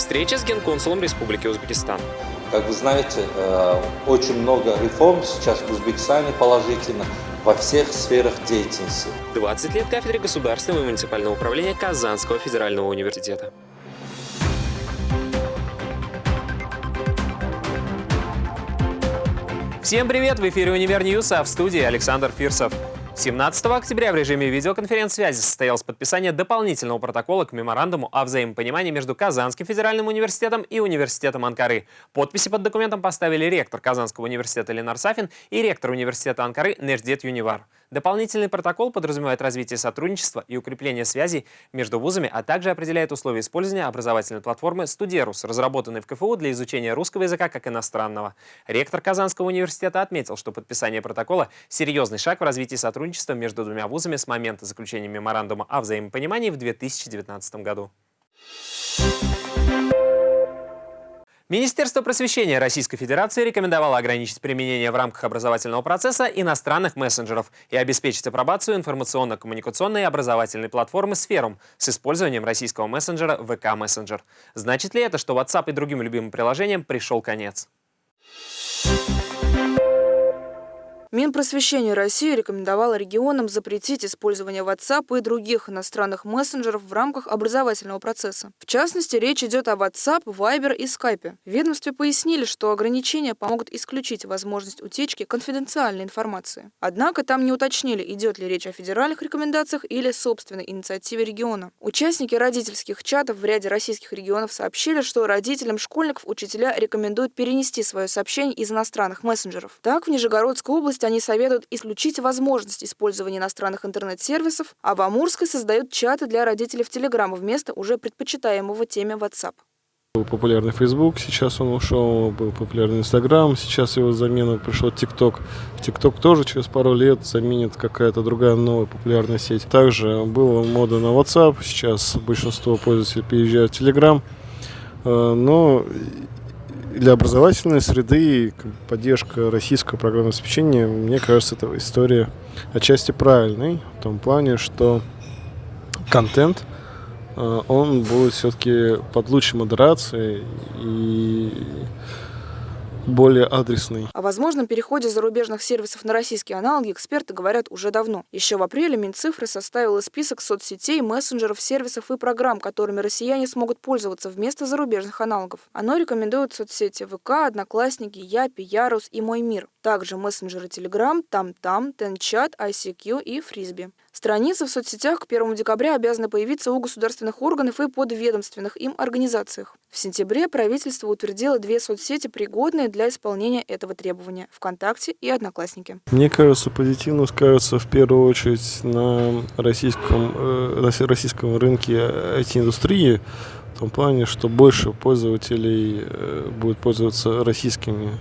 Встреча с генконсулом Республики Узбекистан. Как вы знаете, э, очень много реформ сейчас в Узбекистане положительно во всех сферах деятельности. 20 лет кафедре государственного и муниципального управления Казанского федерального университета. Всем привет! В эфире «Универ а в студии Александр Фирсов. 17 октября в режиме видеоконференц-связи состоялось подписание дополнительного протокола к меморандуму о взаимопонимании между Казанским федеральным университетом и университетом Анкары. Подписи под документом поставили ректор Казанского университета Ленар Сафин и ректор университета Анкары Неждет Юнивар. Дополнительный протокол подразумевает развитие сотрудничества и укрепление связей между вузами, а также определяет условия использования образовательной платформы «Студерус», разработанной в КФУ для изучения русского языка как иностранного. Ректор Казанского университета отметил, что подписание протокола – серьезный шаг в развитии сотрудничества между двумя вузами с момента заключения меморандума о взаимопонимании в 2019 году. Министерство просвещения Российской Федерации рекомендовало ограничить применение в рамках образовательного процесса иностранных мессенджеров и обеспечить апробацию информационно-коммуникационной и образовательной платформы «Сферум» с использованием российского мессенджера ВК Мессенджер. Значит ли это, что WhatsApp и другим любимым приложениям пришел конец? Минпросвещение России рекомендовало регионам запретить использование WhatsApp и других иностранных мессенджеров в рамках образовательного процесса. В частности, речь идет о WhatsApp, Viber и Skype. В ведомстве пояснили, что ограничения помогут исключить возможность утечки конфиденциальной информации. Однако там не уточнили, идет ли речь о федеральных рекомендациях или собственной инициативе региона. Участники родительских чатов в ряде российских регионов сообщили, что родителям школьников учителя рекомендуют перенести свое сообщение из иностранных мессенджеров. Так, в Нижегородской области области они советуют исключить возможность использования иностранных интернет-сервисов, а в Амурской создают чаты для родителей в Телеграм вместо уже предпочитаемого теме WhatsApp. Был популярный Facebook, сейчас он ушел, был популярный Instagram, сейчас его замена пришел TikTok. TikTok тоже через пару лет заменит какая-то другая новая популярная сеть. Также была мода на WhatsApp, сейчас большинство пользователей переезжают в Telegram. Э, но для образовательной среды поддержка российского программного обеспечения, мне кажется, это история отчасти правильной, в том плане, что контент, э, он будет все-таки под лучшей модерацией и более адресный. О возможном переходе зарубежных сервисов на российские аналоги эксперты говорят уже давно. Еще в апреле Минцифры составила список соцсетей, мессенджеров, сервисов и программ, которыми россияне смогут пользоваться вместо зарубежных аналогов. Оно рекомендует соцсети ВК, Одноклассники, Япи, Ярус и Мой Мир. Также мессенджеры Telegram, TamTam, TenChat, ICQ и Фрисби. Страницы в соцсетях к 1 декабря обязаны появиться у государственных органов и подведомственных им организациях. В сентябре правительство утвердило две соцсети, пригодные для исполнения этого требования – ВКонтакте и Одноклассники. Мне кажется, позитивно скажется в первую очередь на российском, э, российском рынке IT-индустрии, в том плане, что больше пользователей э, будет пользоваться российскими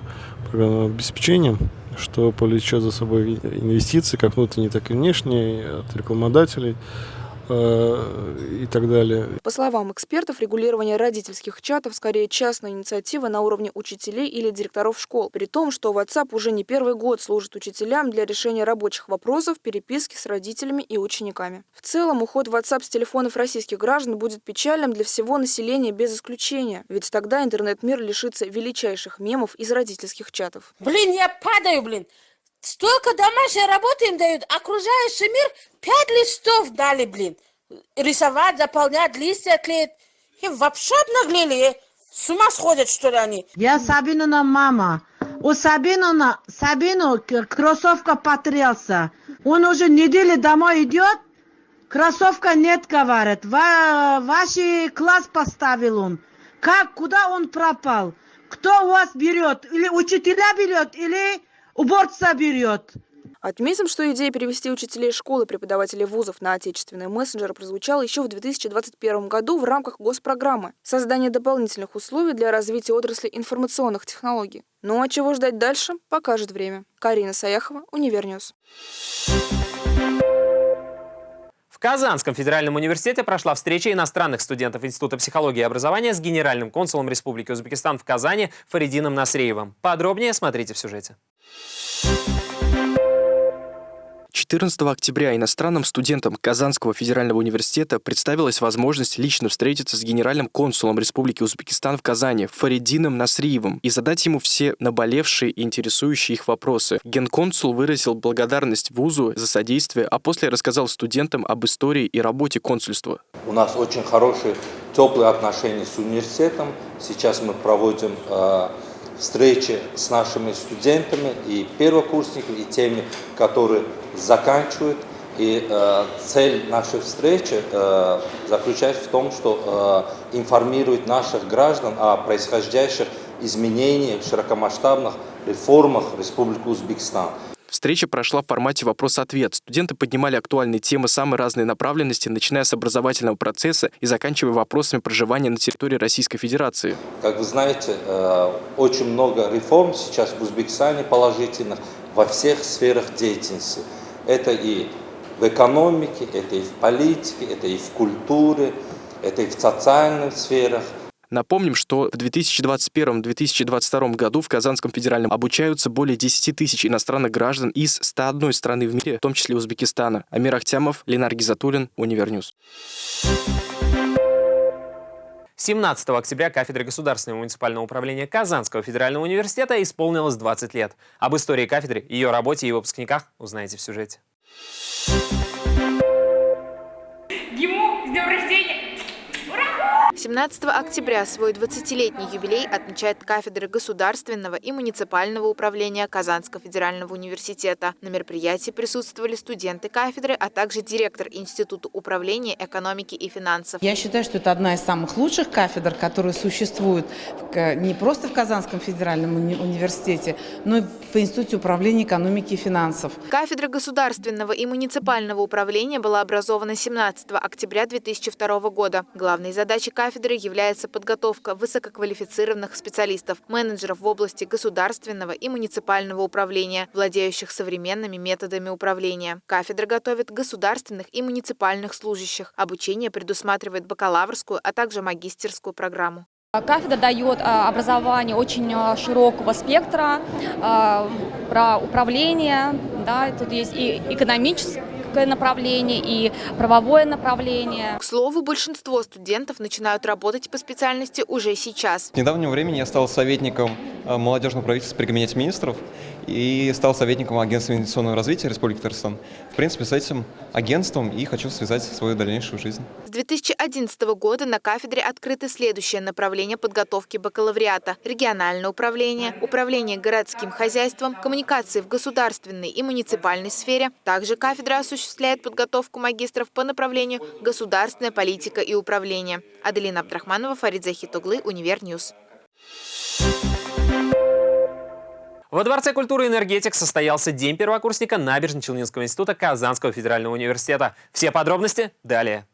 программным обеспечением что повлечет за собой инвестиции, как внутренние, так и внешние, от рекламодателей и так далее. По словам экспертов, регулирование родительских чатов скорее частная инициатива на уровне учителей или директоров школ, при том, что WhatsApp уже не первый год служит учителям для решения рабочих вопросов, переписки с родителями и учениками. В целом, уход WhatsApp с телефонов российских граждан будет печальным для всего населения без исключения, ведь тогда интернет-мир лишится величайших мемов из родительских чатов. Блин, я падаю, блин! Столько домашней работы им дают, окружающий мир пять листов дали, блин. Рисовать, заполнять, листья клеить. И вообще обнаглели, с ума сходят, что ли, они? Я Сабинина мама. У Сабинина, Сабину кроссовка потрелся. Он уже неделю домой идет, кроссовка нет, говорит. Ва ваш класс поставил он. Как, куда он пропал? Кто у вас берет? Или учителя берет, или уборца берет. Отметим, что идея перевести учителей школы и преподавателей вузов на отечественные мессенджеры прозвучала еще в 2021 году в рамках госпрограммы «Создание дополнительных условий для развития отрасли информационных технологий». Ну а чего ждать дальше, покажет время. Карина Саяхова, Универньюз. В Казанском федеральном университете прошла встреча иностранных студентов Института психологии и образования с генеральным консулом Республики Узбекистан в Казани Фаридином Насреевым. Подробнее смотрите в сюжете. 14 октября иностранным студентам Казанского федерального университета представилась возможность лично встретиться с генеральным консулом Республики Узбекистан в Казани Фаридином Насриевым и задать ему все наболевшие и интересующие их вопросы. Генконсул выразил благодарность вузу за содействие, а после рассказал студентам об истории и работе консульства. У нас очень хорошие, теплые отношения с университетом. Сейчас мы проводим э, встречи с нашими студентами и первокурсниками, и теми, которые заканчивают. И э, цель нашей встречи э, заключается в том, что э, информировать наших граждан о происходящих изменениях, широкомасштабных реформах Республики Узбекистан. Встреча прошла в формате вопрос-ответ. Студенты поднимали актуальные темы самой разной направленности, начиная с образовательного процесса и заканчивая вопросами проживания на территории Российской Федерации. Как вы знаете, э, очень много реформ сейчас в Узбекистане положительных во всех сферах деятельности. Это и в экономике, это и в политике, это и в культуре, это и в социальных сферах. Напомним, что в 2021-2022 году в Казанском федеральном обучаются более 10 тысяч иностранных граждан из 101 страны в мире, в том числе Узбекистана. Амир Ахтямов, Ленар Гизатуллин, Универньюз. 17 октября кафедре Государственного муниципального управления Казанского федерального университета исполнилось 20 лет. Об истории кафедры, ее работе и выпускниках узнаете в сюжете. Ему с днем рождения! 17 октября свой 20-летний юбилей отмечает кафедра государственного и муниципального управления Казанского федерального университета. На мероприятии присутствовали студенты кафедры, а также директор Института управления экономики и финансов. Я считаю, что это одна из самых лучших кафедр, которые существуют не просто в Казанском федеральном уни университете, но и в Институте управления экономики и финансов. Кафедра государственного и муниципального управления была образована 17 октября 2002 года. Главной задачей кафедры является подготовка высококвалифицированных специалистов, менеджеров в области государственного и муниципального управления, владеющих современными методами управления. Кафедра готовит государственных и муниципальных служащих. Обучение предусматривает бакалаврскую, а также магистерскую программу. Кафедра дает а, образование очень а, широкого спектра а, про управление, да, тут есть и экономическое направление и правовое направление. К слову, большинство студентов начинают работать по специальности уже сейчас. С недавнего времени я стал советником молодежного правительства при Кабинете министров и стал советником Агентства инвестиционного развития Республики Татарстан. В принципе, с этим агентством и хочу связать свою дальнейшую жизнь. С 2011 года на кафедре открыты следующее направление подготовки бакалавриата – региональное управление, управление городским хозяйством, коммуникации в государственной и муниципальной сфере. Также кафедра осуществляет подготовку магистров по направлению государственная политика и управление. Аделина Абдрахманова, Фарид Захитуглы, Универньюз. Во Дворце культуры и энергетик состоялся День первокурсника Набережно-Челнинского института Казанского федерального университета. Все подробности далее.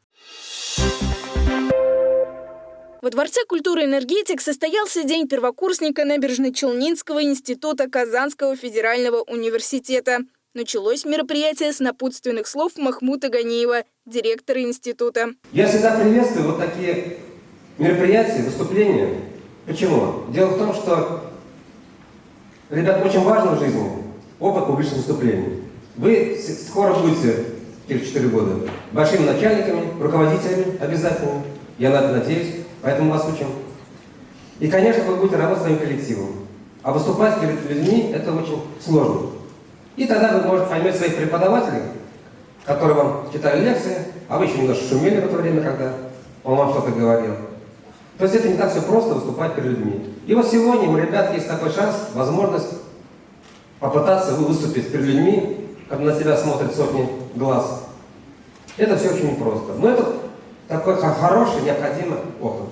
Во Дворце культуры и энергетик состоялся День первокурсника Набережно-Челнинского института Казанского федерального университета. Началось мероприятие с напутственных слов Махмута Ганиева, директора института. Я всегда приветствую вот такие мероприятия, выступления. Почему? Дело в том, что Ребят, очень важно в жизни опыт публичных выступлений. Вы скоро будете, через 4 года, большими начальниками, руководителями обязательно. Я на это надеюсь, поэтому вас учим. И, конечно, вы будете работать своим коллективом. А выступать перед людьми – это очень сложно. И тогда вы можете поймать своих преподавателей, которые вам читали лекции, а вы еще немножко шумели в это время, когда он вам что-то говорил. То есть это не так все просто выступать перед людьми. И вот сегодня у ребят есть такой шанс, возможность попытаться выступить перед людьми, когда на тебя смотрят сотни глаз. Это все очень непросто. Но это такой хороший, необходимый опыт.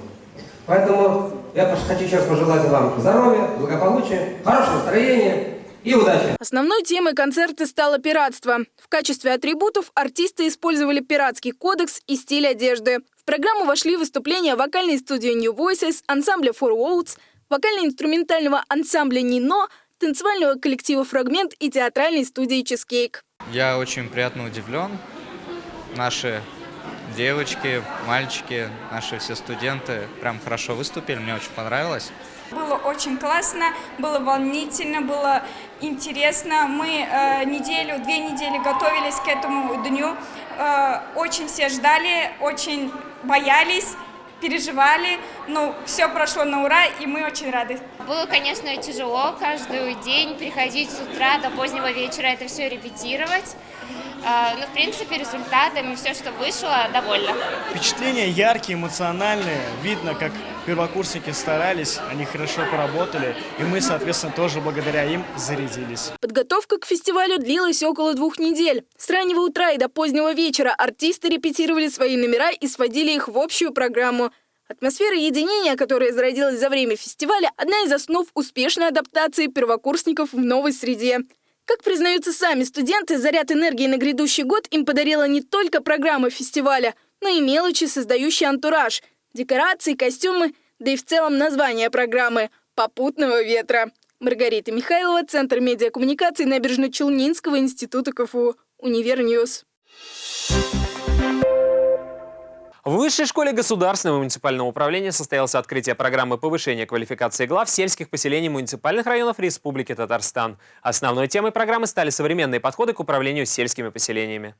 Поэтому я хочу раз пожелать вам здоровья, благополучия, хорошего настроения и удачи. Основной темой концерта стало пиратство. В качестве атрибутов артисты использовали пиратский кодекс и стиль одежды. В программу вошли выступления вокальной студии New Voices, ансамбля Four Worlds, вокально-инструментального ансамбля «Нино», танцевального коллектива «Фрагмент» и театральной студии «Чизкейк». Я очень приятно удивлен. Наши девочки, мальчики, наши все студенты прям хорошо выступили, мне очень понравилось. Было очень классно, было волнительно, было интересно. Мы э, неделю, две недели готовились к этому дню. Э, очень все ждали, очень боялись, переживали. Но все прошло на ура, и мы очень рады. Было, конечно, тяжело каждый день приходить с утра до позднего вечера это все репетировать. А, Но, в принципе, результатами все, что вышло, довольно. Впечатления яркие, эмоциональные. Видно, как первокурсники старались, они хорошо поработали, и мы, соответственно, тоже благодаря им зарядились. Подготовка к фестивалю длилась около двух недель. С раннего утра и до позднего вечера артисты репетировали свои номера и сводили их в общую программу. Атмосфера единения, которая зародилась за время фестиваля, одна из основ успешной адаптации первокурсников в новой среде. Как признаются сами студенты, заряд энергии на грядущий год им подарила не только программа фестиваля, но и мелочи, создающие антураж, декорации, костюмы, да и в целом название программы «Попутного ветра». Маргарита Михайлова, Центр медиакоммуникаций Набережно-Челнинского института КФУ, Univer News. В Высшей школе государственного муниципального управления состоялось открытие программы повышения квалификации глав сельских поселений муниципальных районов Республики Татарстан. Основной темой программы стали современные подходы к управлению сельскими поселениями.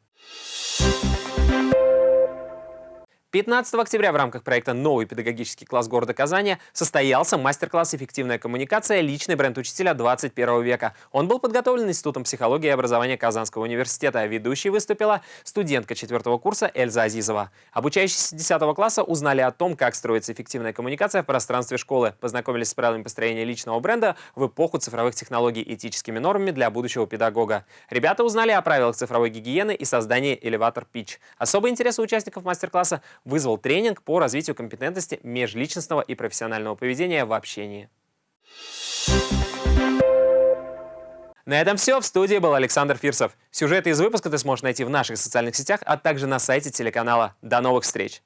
15 октября в рамках проекта «Новый педагогический класс города Казани» состоялся мастер-класс «Эффективная коммуникация. Личный бренд учителя 21 века». Он был подготовлен Институтом психологии и образования Казанского университета. Ведущей выступила студентка 4 курса Эльза Азизова. Обучающиеся 10 класса узнали о том, как строится эффективная коммуникация в пространстве школы, познакомились с правилами построения личного бренда в эпоху цифровых технологий и этическими нормами для будущего педагога. Ребята узнали о правилах цифровой гигиены и создании элеватор Pitch. Особый интерес у участников мастер-класса вызвал тренинг по развитию компетентности межличностного и профессионального поведения в общении. На этом все. В студии был Александр Фирсов. Сюжеты из выпуска ты сможешь найти в наших социальных сетях, а также на сайте телеканала. До новых встреч!